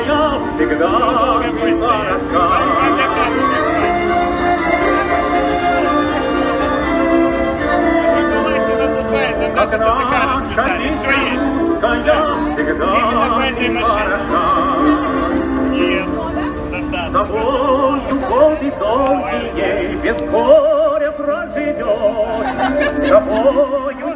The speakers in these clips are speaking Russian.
я всегда коротка. Когда все есть. Когда всегда Нет, достаточно. Тобою годы долгие без горя проживешь. Тобою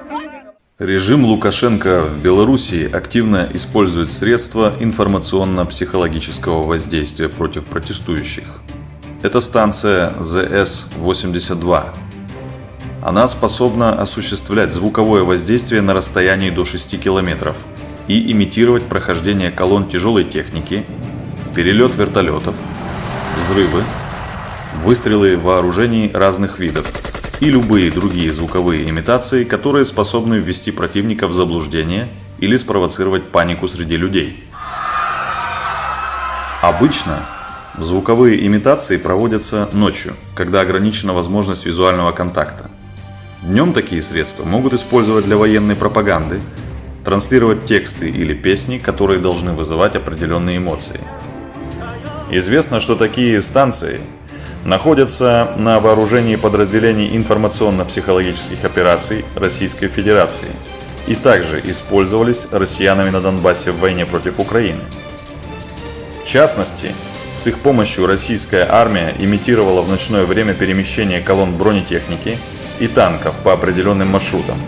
Режим Лукашенко в Белоруссии активно использует средства информационно-психологического воздействия против протестующих. Это станция ЗС-82. Она способна осуществлять звуковое воздействие на расстоянии до 6 километров и имитировать прохождение колонн тяжелой техники, перелет вертолетов, взрывы, выстрелы вооружений разных видов и любые другие звуковые имитации, которые способны ввести противника в заблуждение или спровоцировать панику среди людей. Обычно звуковые имитации проводятся ночью, когда ограничена возможность визуального контакта. Днем такие средства могут использовать для военной пропаганды, транслировать тексты или песни, которые должны вызывать определенные эмоции. Известно, что такие станции находятся на вооружении подразделений информационно-психологических операций Российской Федерации и также использовались россиянами на Донбассе в войне против Украины. В частности, с их помощью российская армия имитировала в ночное время перемещение колонн бронетехники и танков по определенным маршрутам,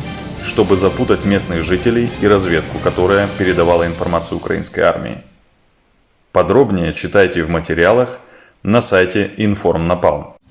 чтобы запутать местных жителей и разведку, которая передавала информацию украинской армии. Подробнее читайте в материалах на сайте Информнапалм.